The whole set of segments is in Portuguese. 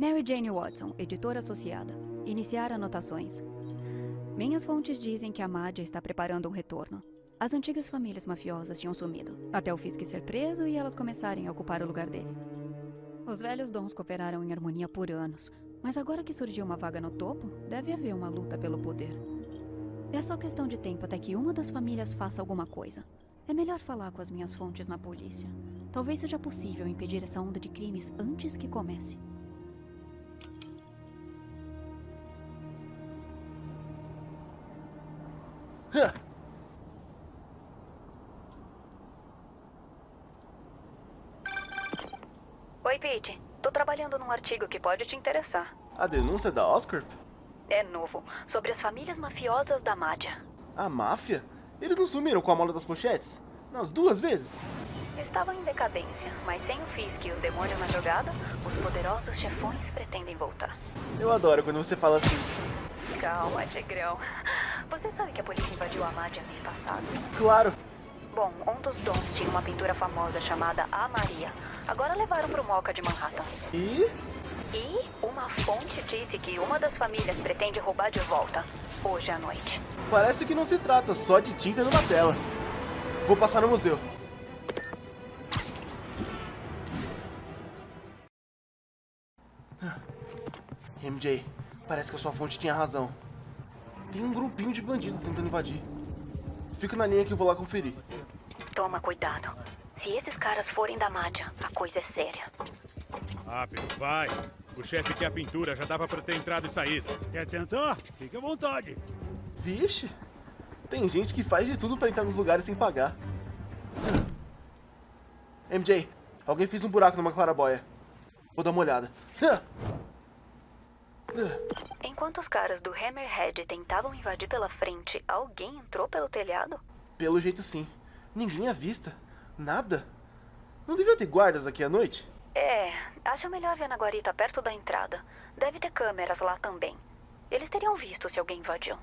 Mary Jane Watson, editora associada. Iniciar anotações. Minhas fontes dizem que a Madja está preparando um retorno. As antigas famílias mafiosas tinham sumido, até o Fisk ser preso e elas começarem a ocupar o lugar dele. Os velhos dons cooperaram em harmonia por anos, mas agora que surgiu uma vaga no topo, deve haver uma luta pelo poder. É só questão de tempo até que uma das famílias faça alguma coisa. É melhor falar com as minhas fontes na polícia. Talvez seja possível impedir essa onda de crimes antes que comece. Oi, Pete. Tô trabalhando num artigo que pode te interessar. A denúncia da Oscar? É novo, sobre as famílias mafiosas da Madja. A máfia? Eles não sumiram com a mola das pochetes? Nas duas vezes? Estavam em decadência, mas sem o Fisk e o demônio na jogada, os poderosos chefões pretendem voltar. Eu adoro quando você fala assim. Calma, Tigrão. Você sabe que a polícia invadiu a Madja mês passado? Claro. Bom, um dos dons tinha uma pintura famosa chamada A Maria. Agora levaram pro Moca de Manhattan. E? E uma fonte disse que uma das famílias pretende roubar de volta, hoje à noite. Parece que não se trata só de tinta numa tela. Vou passar no museu. MJ, parece que a sua fonte tinha razão. Tem um grupinho de bandidos tentando invadir. Fica na linha que eu vou lá conferir. Toma cuidado. Se esses caras forem da Madja, a coisa é séria. Rápido, vai. O chefe quer a pintura, já dava pra ter entrado e saído. Quer tentar? Fique à vontade. Vixe, tem gente que faz de tudo pra entrar nos lugares sem pagar. MJ, alguém fez um buraco numa clarabóia. Vou dar uma olhada. Enquanto os caras do Hammerhead tentavam invadir pela frente, alguém entrou pelo telhado? Pelo jeito sim. Ninguém à vista. Nada. Não devia ter guardas aqui à noite? É, acho melhor ver na guarita perto da entrada. Deve ter câmeras lá também. Eles teriam visto se alguém invadiu.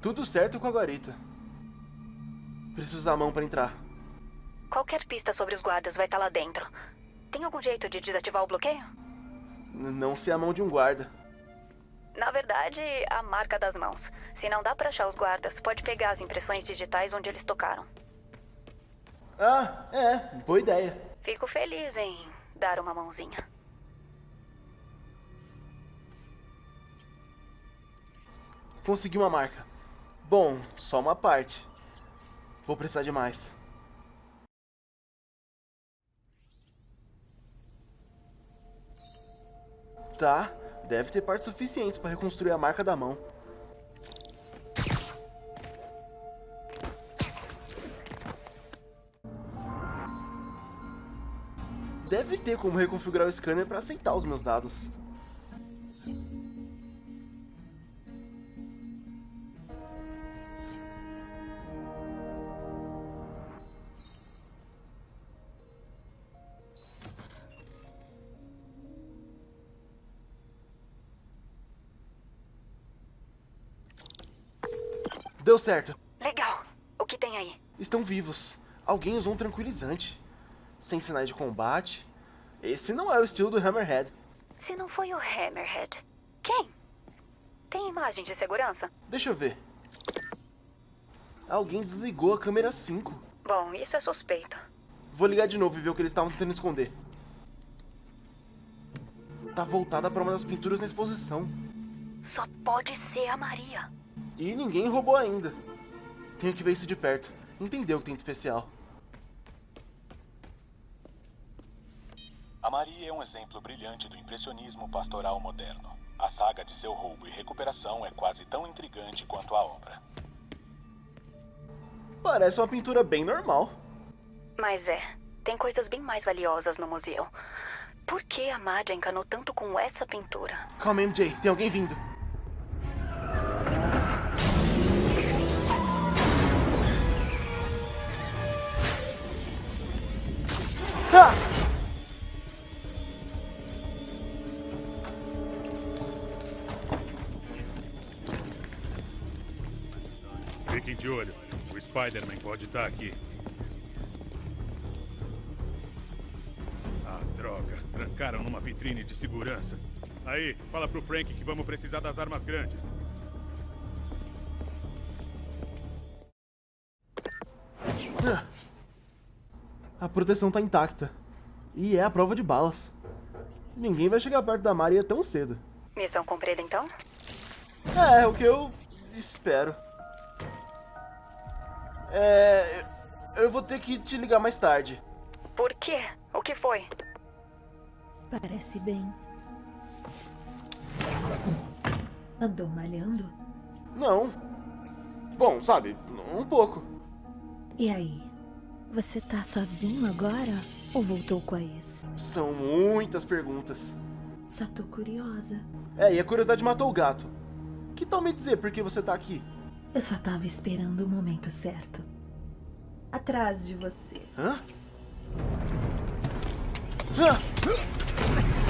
Tudo certo com a guarita. Preciso usar a mão para entrar. Qualquer pista sobre os guardas vai estar lá dentro. Tem algum jeito de desativar o bloqueio? N não ser a mão de um guarda. Na verdade, a marca das mãos. Se não dá pra achar os guardas, pode pegar as impressões digitais onde eles tocaram. Ah, é, boa ideia. Fico feliz em dar uma mãozinha. Consegui uma marca. Bom, só uma parte. Vou precisar de mais. Tá, deve ter partes suficientes para reconstruir a marca da mão. Deve ter como reconfigurar o scanner para aceitar os meus dados. Deu certo. Legal. O que tem aí? Estão vivos. Alguém usou um tranquilizante. Sem sinais de combate. Esse não é o estilo do Hammerhead. Se não foi o Hammerhead, quem? Tem imagem de segurança? Deixa eu ver. Alguém desligou a câmera 5. Bom, isso é suspeito. Vou ligar de novo e ver o que eles estavam tentando esconder. Tá voltada para uma das pinturas na exposição. Só pode ser a Maria. E ninguém roubou ainda. Tenho que ver isso de perto. Entender o que tem de especial. A Maria é um exemplo brilhante do impressionismo pastoral moderno. A saga de seu roubo e recuperação é quase tão intrigante quanto a obra. Parece uma pintura bem normal. Mas é, tem coisas bem mais valiosas no museu. Por que a Madja encanou tanto com essa pintura? Calma, MJ, tem alguém vindo. Ah! Fiquem de olho. O Spider-Man pode estar aqui. Ah, droga. Trancaram numa vitrine de segurança. Aí, fala pro Frank que vamos precisar das armas grandes. A proteção tá intacta. E é a prova de balas. Ninguém vai chegar perto da Maria tão cedo. Missão cumprida, então? É, o que eu espero. É. Eu vou ter que te ligar mais tarde. Por quê? O que foi? Parece bem. Andou malhando? Não. Bom, sabe, um pouco. E aí? Você tá sozinho agora? Ou voltou com a ex? São muitas perguntas. Só tô curiosa. É, e a curiosidade matou o gato. Que tal me dizer por que você tá aqui? Eu só tava esperando o momento certo. Atrás de você. Hã? Hã?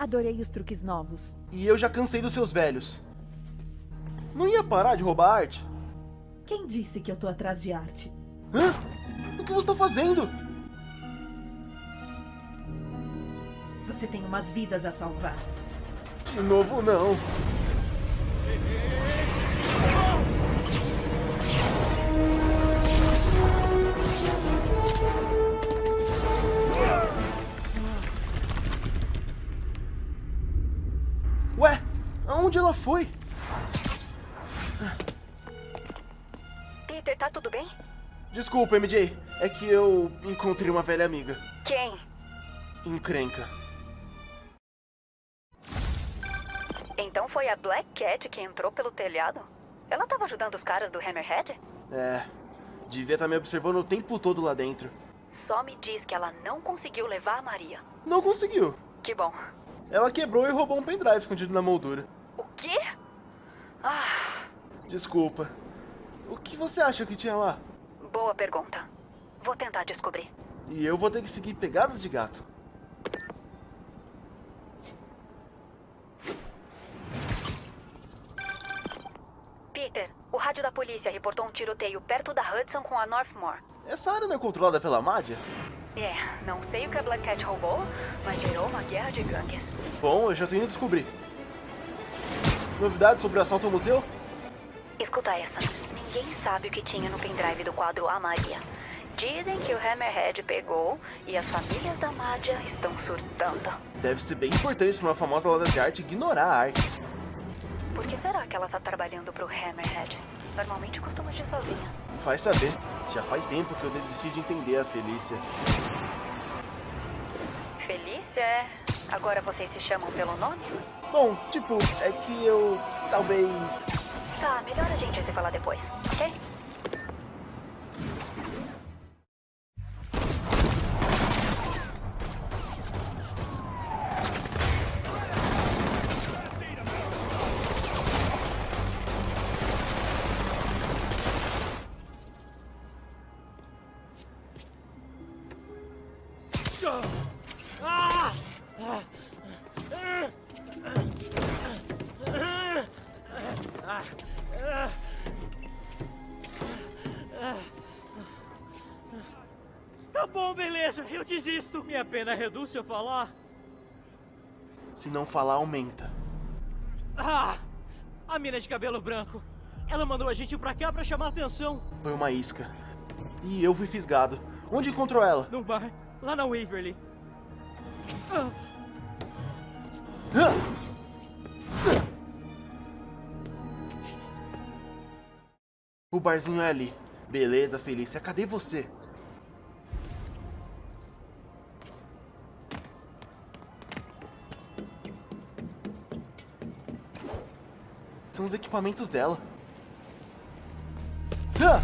Adorei os truques novos. E eu já cansei dos seus velhos. Não ia parar de roubar arte? Quem disse que eu tô atrás de arte? Hã? O que você tá fazendo? Você tem umas vidas a salvar. De novo, não. Aonde ela foi? Peter, tá tudo bem? Desculpa, MJ. É que eu encontrei uma velha amiga. Quem? Encrenca. Então foi a Black Cat que entrou pelo telhado? Ela tava ajudando os caras do Hammerhead? É. Devia estar me observando o tempo todo lá dentro. Só me diz que ela não conseguiu levar a Maria. Não conseguiu. Que bom. Ela quebrou e roubou um pendrive escondido na moldura. Quê? Ah, Desculpa. O que você acha que tinha lá? boa pergunta. Vou tentar descobrir. E eu vou ter que seguir pegadas de gato. Peter, o rádio da polícia reportou um tiroteio perto da Hudson com a Northmore. Essa área não é controlada pela Mádia? É, não sei o que a Black Cat roubou, mas gerou uma guerra de gangues. Bom, eu já tô indo descobrir. Novidades sobre o assalto ao museu? Escuta essa. Ninguém sabe o que tinha no pendrive do quadro A Maria. Dizem que o Hammerhead pegou e as famílias da Mádia estão surtando. Deve ser bem importante pra uma famosa loja de arte ignorar a arte. Por que será que ela tá trabalhando pro Hammerhead? Normalmente costuma agir sozinha. Faz saber. Já faz tempo que eu desisti de entender a Felícia. Felícia é. Agora vocês se chamam pelo nome? Bom, tipo, é que eu talvez. Tá, melhor a gente se falar depois, ok? Pena reduz se eu falar. Se não falar, aumenta. Ah! A mina de cabelo branco. Ela mandou a gente pra cá pra chamar atenção. Foi uma isca. E eu fui fisgado. Onde encontrou ela? Num bar, lá na Waverly. Ah, Hã? O barzinho é ali. Beleza, Felícia. Cadê você? São os equipamentos dela. Ah!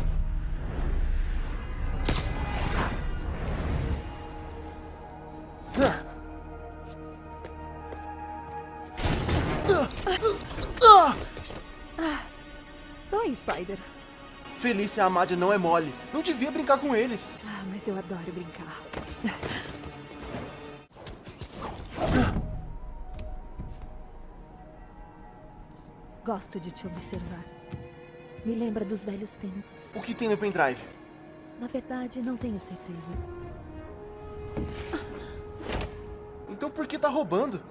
Ah! Oi, Spider. Felícia e a Amadia não é mole. Não devia brincar com eles. Ah, mas eu adoro brincar. Gosto de te observar. Me lembra dos velhos tempos. O que tem no pendrive? Na verdade, não tenho certeza. Então por que tá roubando?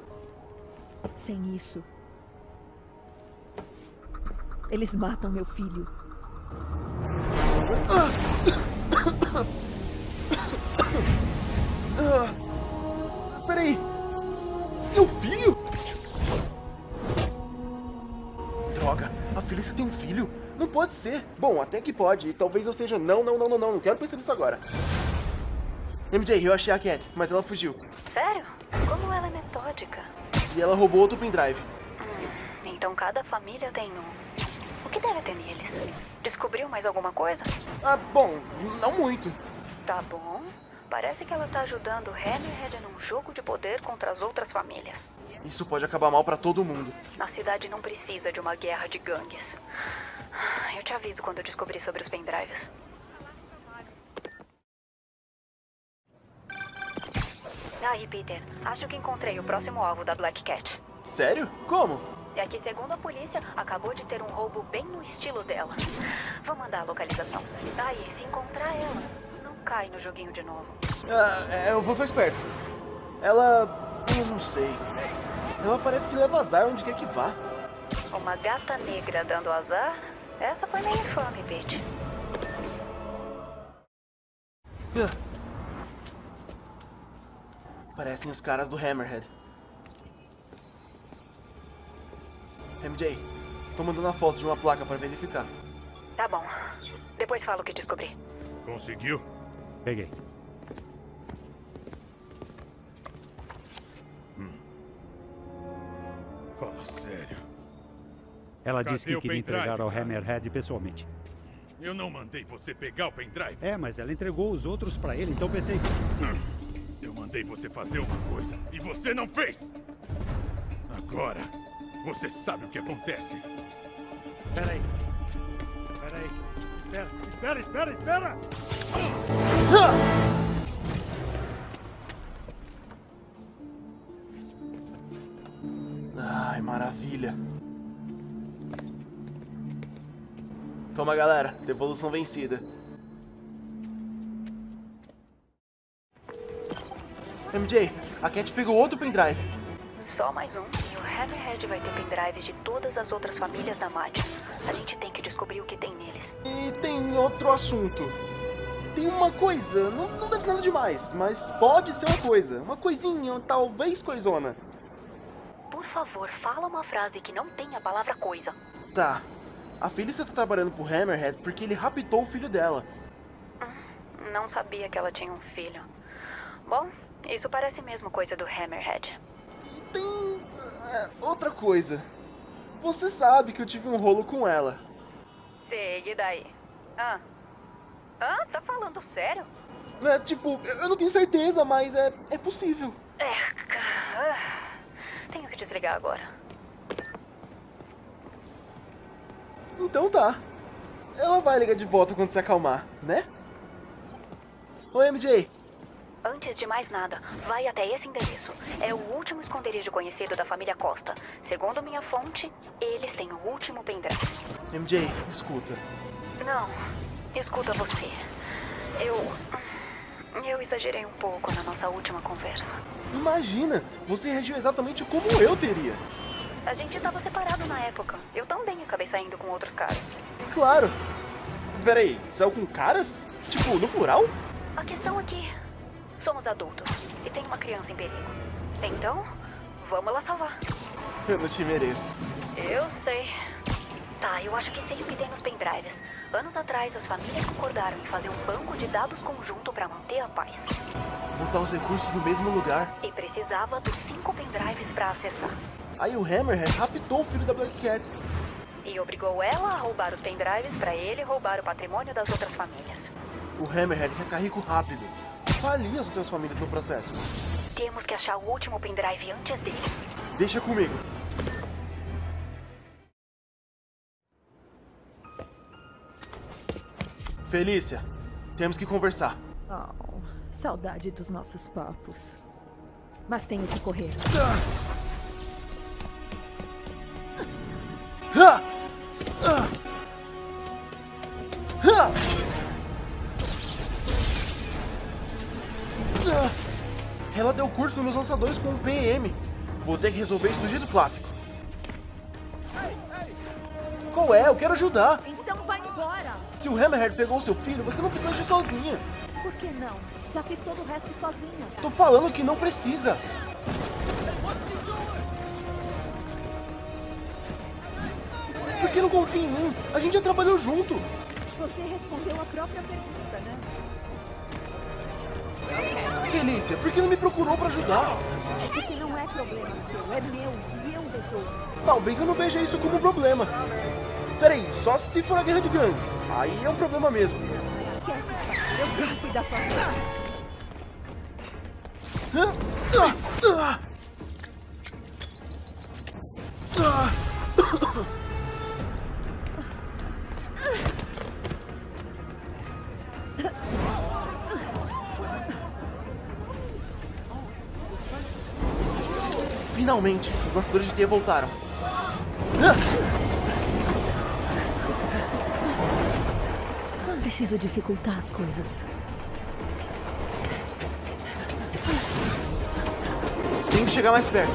Sem isso. Eles matam meu filho. Ah, peraí. Seu filho? Felícia tem um filho? Não pode ser. Bom, até que pode. E talvez eu seja. Não, não, não, não, não. Não quero pensar nisso agora. MJ, eu achei a Cat, mas ela fugiu. Sério? Como ela é metódica. E ela roubou outro pendrive. Hum, então cada família tem um. O que deve ter neles? Descobriu mais alguma coisa? Ah, bom, não muito. Tá bom. Parece que ela tá ajudando Hammerhead num jogo de poder contra as outras famílias. Isso pode acabar mal pra todo mundo. A cidade não precisa de uma guerra de gangues. Eu te aviso quando eu descobrir sobre os pendrives. Aí, Peter. Acho que encontrei o próximo alvo da Black Cat. Sério? Como? É que, segundo a polícia, acabou de ter um roubo bem no estilo dela. Vou mandar a localização. Aí, se encontrar ela, cai no joguinho de novo. Ah, é, eu vou ficar esperto. Ela. Eu não sei. Ela parece que leva azar onde quer que vá. Uma gata negra dando azar? Essa foi meio infame, Pete. Ah. Parecem os caras do Hammerhead. MJ, tô mandando a foto de uma placa pra verificar. Tá bom. Depois falo o que descobri. Conseguiu? Peguei. Fala sério. Ela Cadê disse que queria entregar ao cara? Hammerhead pessoalmente. Eu não mandei você pegar o pendrive. É, mas ela entregou os outros pra ele, então pensei. Eu mandei você fazer uma coisa e você não fez. Agora, você sabe o que acontece. Espera aí. Espera aí. Espera, espera, espera, espera! Ai, maravilha. Toma, galera. Devolução vencida. MJ, a Cat pegou outro pendrive. Só mais um. E o Hammerhead vai ter pendrives de todas as outras famílias da MAD. A gente tem que descobrir o que tem neles. E tem outro assunto. Tem uma coisa, não, não deve ser nada demais, mas pode ser uma coisa. Uma coisinha, talvez coisona. Por favor, fala uma frase que não tenha a palavra coisa. Tá. A Felícia tá trabalhando pro Hammerhead porque ele raptou o filho dela. Não sabia que ela tinha um filho. Bom, isso parece mesmo coisa do Hammerhead. E tem. é, outra coisa. Você sabe que eu tive um rolo com ela. Sei, e daí? Ah. Ah, tá falando sério? É, tipo, eu não tenho certeza, mas é, é possível. É, cara. Tenho que desligar agora. Então tá. Ela vai ligar de volta quando se acalmar, né? Oi, MJ. Antes de mais nada, vai até esse endereço. É o último esconderijo conhecido da família Costa. Segundo minha fonte, eles têm o último pendrive. MJ, escuta. Não, escuta você. Eu. Eu exagerei um pouco na nossa última conversa. Imagina, você reagiu exatamente como eu teria. A gente tava separado na época. Eu também acabei saindo com outros caras. Claro. Peraí, saiu com caras? Tipo, no plural? A questão é que somos adultos e tem uma criança em perigo. Então, vamos lá salvar. Eu não te mereço. Eu sei. Tá, eu acho que sei o que tem nos pendrives. Anos atrás, as famílias concordaram em fazer um banco de dados conjunto para manter a paz. Botar os recursos no mesmo lugar. E precisava dos cinco pendrives para acessar. Aí o Hammerhead raptou o filho da Black Cat. E obrigou ela a roubar os pendrives para ele roubar o patrimônio das outras famílias. O Hammerhead quer ficar rico rápido. Falir as outras famílias no processo. Temos que achar o último pendrive antes deles. Deixa comigo. Felícia, temos que conversar. Oh, saudade dos nossos papos. Mas tenho que correr. Ah! Ah! Ah! Ah! Ela deu curto nos meus lançadores com um PM. Vou ter que resolver isso do jeito clássico. Qual é? Eu quero ajudar. Então vai embora! Se o Hammerhead pegou o seu filho, você não precisa agir sozinha. Por que não? Já fiz todo o resto sozinha. Tô falando que não precisa. Por que não confia em mim? A gente já trabalhou junto. Você respondeu a própria pergunta, né? Felícia, por que não me procurou pra ajudar? Porque não é problema seu, é meu e eu resolvo. Talvez eu não veja isso como um problema. Peraí, só se for a guerra de gangues. Aí é um problema mesmo. Esquece. Eu sei cuidar. Ah. Finalmente, os lançadores de teia voltaram. Ah. Preciso dificultar as coisas. Tem que chegar mais perto.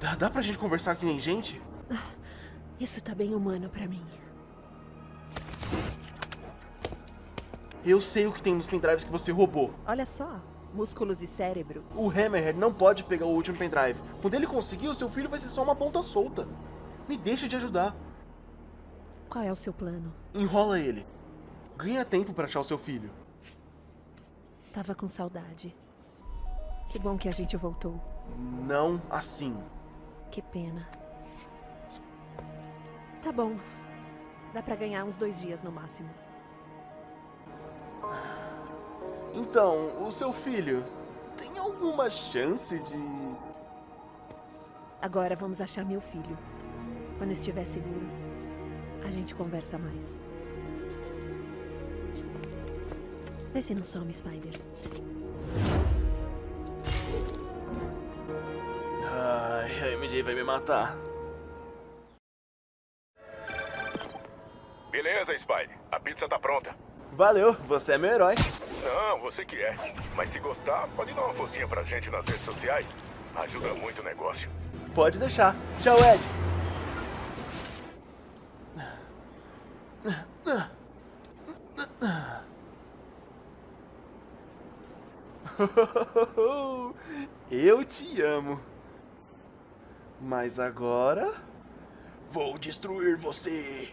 Dá, dá pra gente conversar que nem gente? Isso tá bem humano pra mim. Eu sei o que tem nos pendrives que você roubou. Olha só, músculos e cérebro. O Hammerhead não pode pegar o último pendrive. Quando ele conseguir, o seu filho vai ser só uma ponta solta. Me deixa de ajudar. Qual é o seu plano? Enrola ele. Ganha tempo pra achar o seu filho. Tava com saudade. Que bom que a gente voltou. Não assim. Que pena. Tá bom. Dá pra ganhar uns dois dias no máximo. Então, o seu filho tem alguma chance de. Agora vamos achar meu filho. Quando estiver seguro, a gente conversa mais. Vê se não some, Spider. Ai, a MJ vai me matar. Beleza, Spy. A pizza tá pronta. Valeu, você é meu herói. Não, você que é. Mas se gostar, pode dar uma forcinha pra gente nas redes sociais. Ajuda muito o negócio. Pode deixar. Tchau, Ed. Eu te amo. Mas agora. Vou destruir você.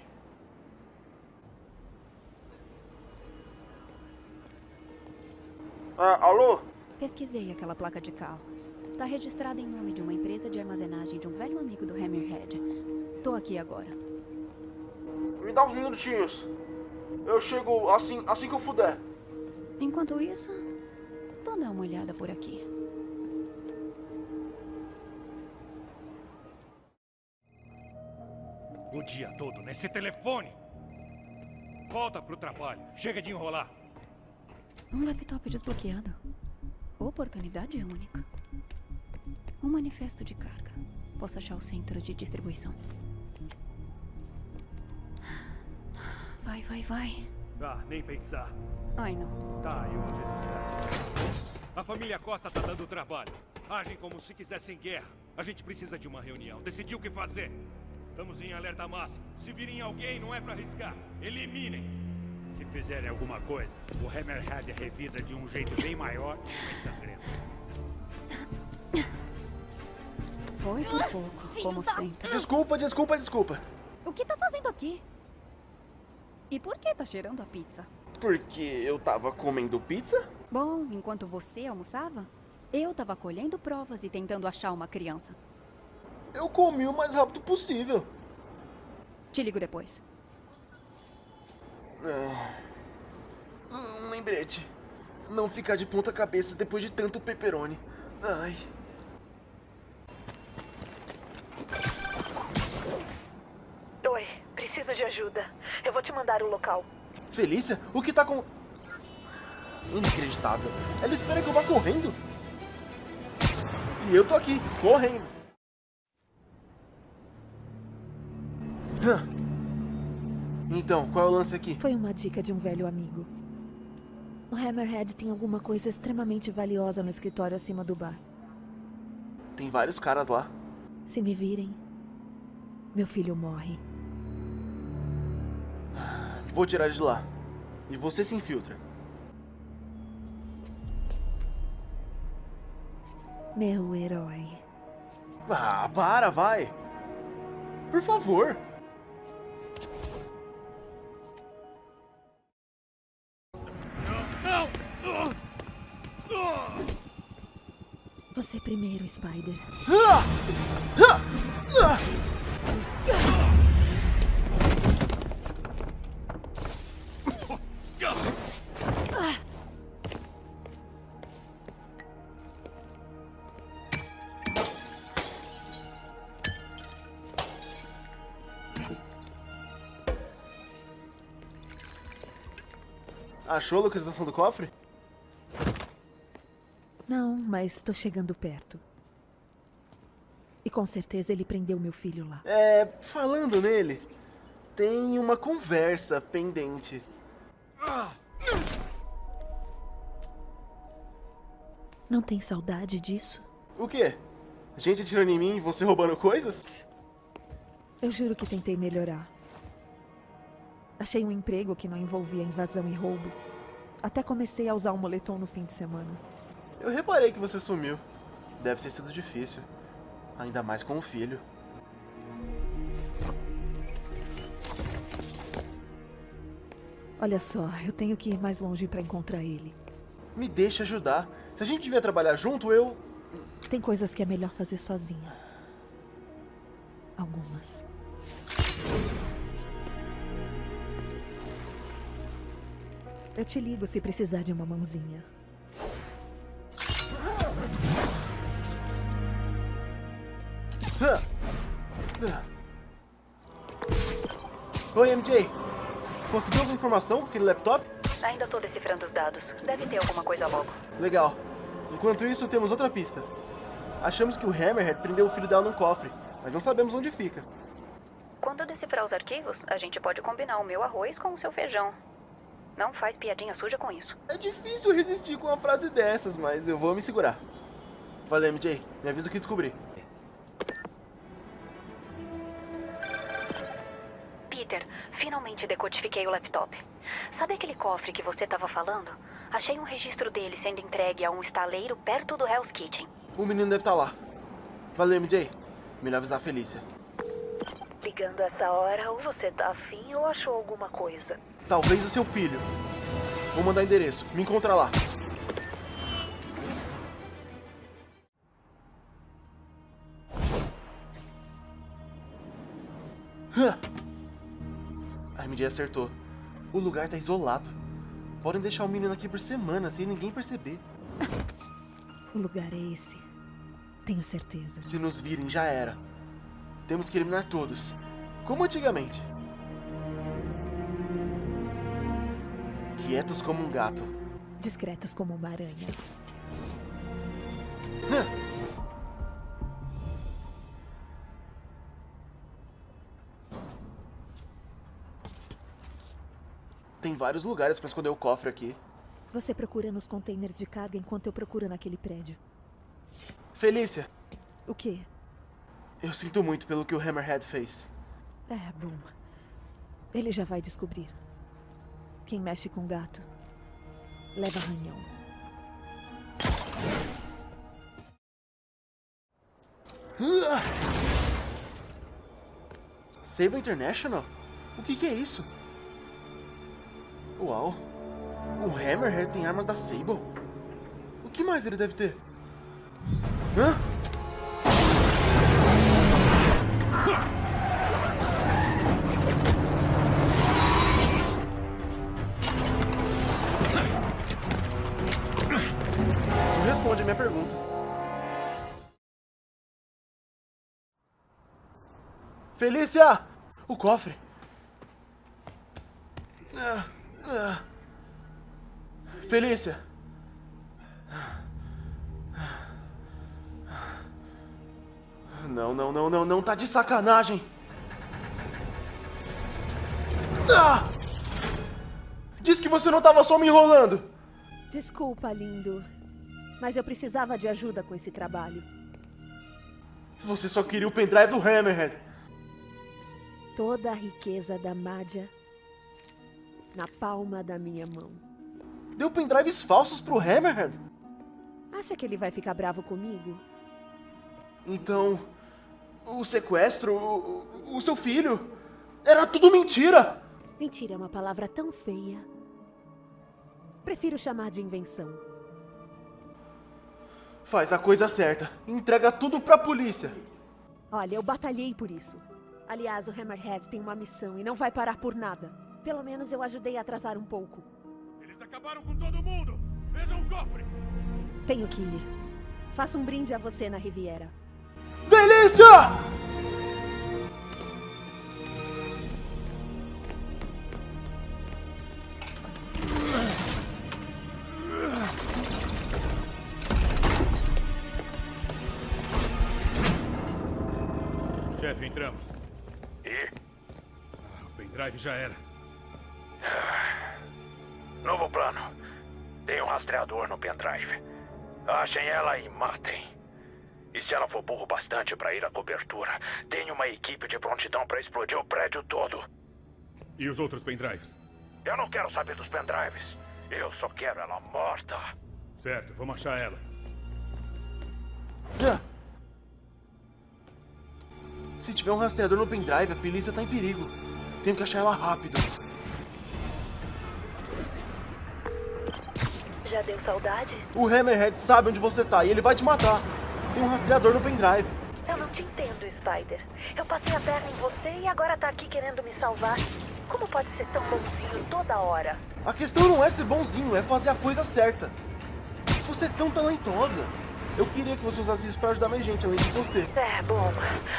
Ah, alô? Pesquisei aquela placa de carro. Tá registrada em nome de uma empresa de armazenagem de um velho amigo do Hammerhead. Tô aqui agora. Me dá uns minutinhos. Eu chego assim, assim que eu puder. Enquanto isso, vou dar uma olhada por aqui. O dia todo nesse telefone. Volta pro trabalho. Chega de enrolar. Um laptop desbloqueado. Oportunidade única. Um manifesto de carga. Posso achar o centro de distribuição. Vai, vai, vai. Ah, nem pensar. Ai, não. Tá, eu vou ver. A família Costa tá dando trabalho. Agem como se quisessem guerra. A gente precisa de uma reunião. Decidir o que fazer. Estamos em alerta máximo. Se virem alguém, não é pra arriscar. Eliminem. Se fizerem alguma coisa, o Hammerhead revida de um jeito bem maior e mais sangrento. Foi por pouco, como sempre. Desculpa, desculpa, desculpa. O que tá fazendo aqui? E por que tá cheirando a pizza? Porque eu tava comendo pizza? Bom, enquanto você almoçava, eu tava colhendo provas e tentando achar uma criança. Eu comi o mais rápido possível. Te ligo depois. Ah. Um lembrete. Não ficar de ponta cabeça depois de tanto pepperoni. Ai. Oi, preciso de ajuda. Eu vou te mandar o local. Felícia, o que tá com... Inacreditável. Ela espera que eu vá correndo. E eu tô aqui, correndo. Então, qual é o lance aqui? Foi uma dica de um velho amigo. O Hammerhead tem alguma coisa extremamente valiosa no escritório acima do bar. Tem vários caras lá. Se me virem, meu filho morre. Vou tirar de lá. E você se infiltra. Meu herói. Ah, para, vai. Por favor. Você primeiro, Spider. Achou a localização do cofre? Mas estou chegando perto. E com certeza ele prendeu meu filho lá. É, falando nele, tem uma conversa pendente. Não tem saudade disso? O quê? Gente atirando em mim e você roubando coisas? Eu juro que tentei melhorar. Achei um emprego que não envolvia invasão e roubo. Até comecei a usar o moletom no fim de semana. Eu reparei que você sumiu. Deve ter sido difícil. Ainda mais com o filho. Olha só, eu tenho que ir mais longe para encontrar ele. Me deixa ajudar. Se a gente devia trabalhar junto, eu... Tem coisas que é melhor fazer sozinha. Algumas. Eu te ligo se precisar de uma mãozinha. Oi, MJ. Conseguiu alguma informação com aquele laptop? Ainda tô decifrando os dados. Deve ter alguma coisa logo. Legal. Enquanto isso, temos outra pista. Achamos que o Hammerhead prendeu o filho dela num cofre, mas não sabemos onde fica. Quando eu decifrar os arquivos, a gente pode combinar o meu arroz com o seu feijão. Não faz piadinha suja com isso. É difícil resistir com uma frase dessas, mas eu vou me segurar. Valeu, MJ. Me avisa o que descobri. Peter, finalmente decodifiquei o laptop. Sabe aquele cofre que você estava falando? Achei um registro dele sendo entregue a um estaleiro perto do Hell's Kitchen. O menino deve estar lá. Valeu, MJ. Melhor avisar a Felícia. Ligando essa hora, ou você tá afim ou achou alguma coisa. Talvez o seu filho. Vou mandar endereço. Me encontra lá. A MJ acertou. O lugar tá isolado. Podem deixar o menino aqui por semana sem ninguém perceber. O lugar é esse. Tenho certeza. Se nos virem, já era. Temos que eliminar todos. Como antigamente. Quietos como um gato. Discretos como uma aranha. Tem vários lugares pra esconder o cofre aqui. Você procura nos containers de carga enquanto eu procuro naquele prédio. Felícia, O quê? Eu sinto muito pelo que o Hammerhead fez. É, bom. Ele já vai descobrir. Quem mexe com gato leva arranhão. Sable International? O que, que é isso? Uau! O Hammerhead tem armas da Sable? O que mais ele deve ter? Hã? Felícia! O cofre. Felícia! Não, não, não, não, não, tá de sacanagem! Ah! Diz que você não tava só me enrolando! Desculpa, lindo. Mas eu precisava de ajuda com esse trabalho. Você só queria o pendrive do Hammerhead. Toda a riqueza da Mádia na palma da minha mão. Deu pendrives falsos pro Hammerhead? Acha que ele vai ficar bravo comigo? Então, o sequestro, o, o seu filho, era tudo mentira! Mentira é uma palavra tão feia. Prefiro chamar de invenção. Faz a coisa certa. Entrega tudo pra polícia. Olha, eu batalhei por isso. Aliás, o Hammerhead tem uma missão e não vai parar por nada. Pelo menos eu ajudei a atrasar um pouco. Eles acabaram com todo mundo! Vejam o cofre! Tenho que ir. Faça um brinde a você na Riviera. Felícia! Já era. Novo plano. Tem um rastreador no pendrive. Achem ela e matem. E se ela for burro bastante para ir à cobertura, tem uma equipe de prontidão para explodir o prédio todo. E os outros pendrives? Eu não quero saber dos pendrives. Eu só quero ela morta. Certo, vamos achar ela. Ah. Se tiver um rastreador no pendrive, a Felícia tá em perigo. Tenho que achar ela rápido. Já deu saudade? O Hammerhead sabe onde você tá e ele vai te matar. Tem um rastreador no pendrive. Eu não te entendo, Spider. Eu passei a perna em você e agora tá aqui querendo me salvar. Como pode ser tão bonzinho toda hora? A questão não é ser bonzinho, é fazer a coisa certa. Você é tão talentosa. Eu queria que você usasse isso pra ajudar mais gente, além de você. É, bom,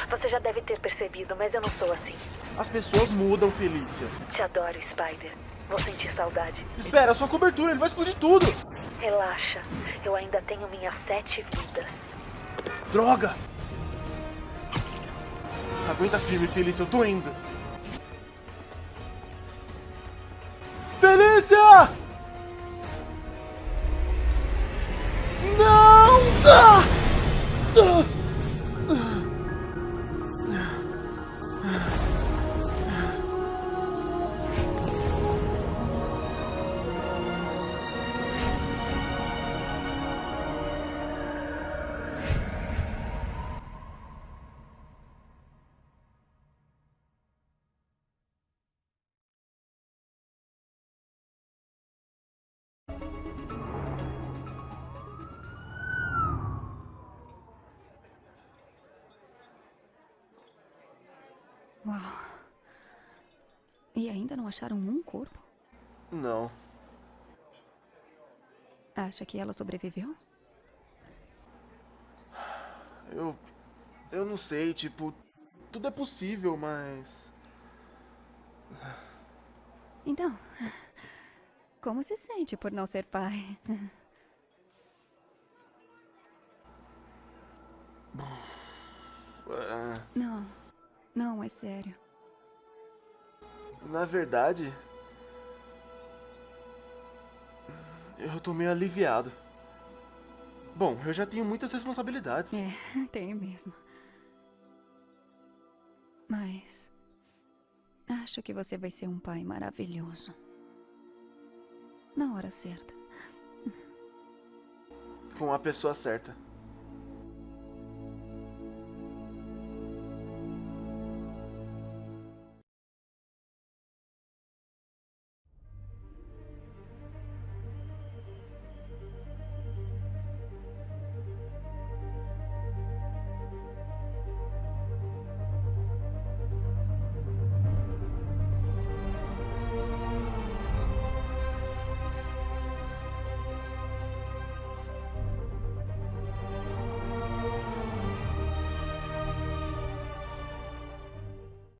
você já deve ter percebido, mas eu não sou assim. As pessoas mudam, Felícia. Te adoro, Spider. Vou sentir saudade. Espera, sua cobertura, ele vai explodir tudo. Relaxa, eu ainda tenho minhas sete vidas. Droga! Aguenta firme, Felícia, eu tô indo. Felícia! Não! Ah! Ah! Uau. E ainda não acharam um corpo? Não. Acha que ela sobreviveu? Eu. Eu não sei, tipo. Tudo é possível, mas. Então, como se sente por não ser pai? ah, Não, não, é sério. na verdade. Eu tô meio aliviado. Bom, eu já tenho muitas responsabilidades. É, tem mesmo. Mas. Acho que você vai ser um pai maravilhoso. Na hora certa. Com a pessoa certa.